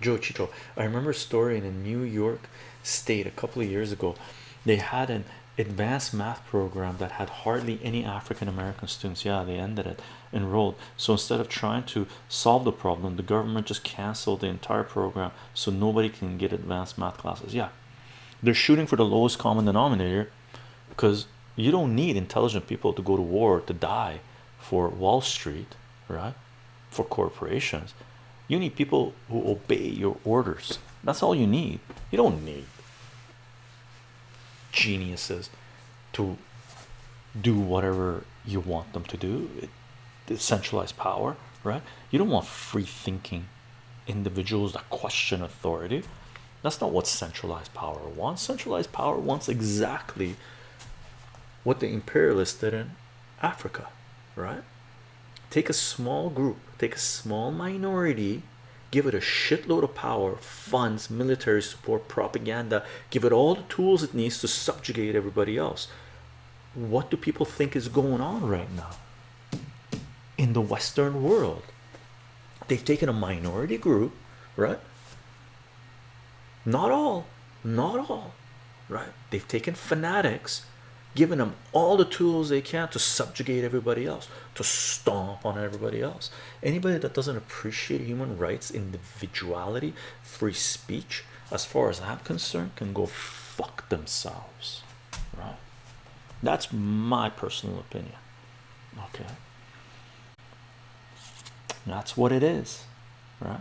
Joe Chicho. I remember a story in a New York state a couple of years ago. They had an advanced math program that had hardly any African American students. Yeah, they ended it enrolled. So instead of trying to solve the problem, the government just canceled the entire program so nobody can get advanced math classes. Yeah, they're shooting for the lowest common denominator because you don't need intelligent people to go to war to die for Wall Street, right? For corporations, you need people who obey your orders. That's all you need. You don't need geniuses to do whatever you want them to do. It, centralized power, right? You don't want free thinking individuals that question authority. That's not what centralized power wants. Centralized power wants exactly what the imperialists did in Africa, right? Take a small group, take a small minority, give it a shitload of power, funds, military support, propaganda, give it all the tools it needs to subjugate everybody else. What do people think is going on right now in the Western world? They've taken a minority group, right? Not all, not all, right? They've taken fanatics giving them all the tools they can to subjugate everybody else to stomp on everybody else. Anybody that doesn't appreciate human rights individuality free speech as far as i'm concerned can go fuck themselves right? That's my personal opinion okay? That's what it is right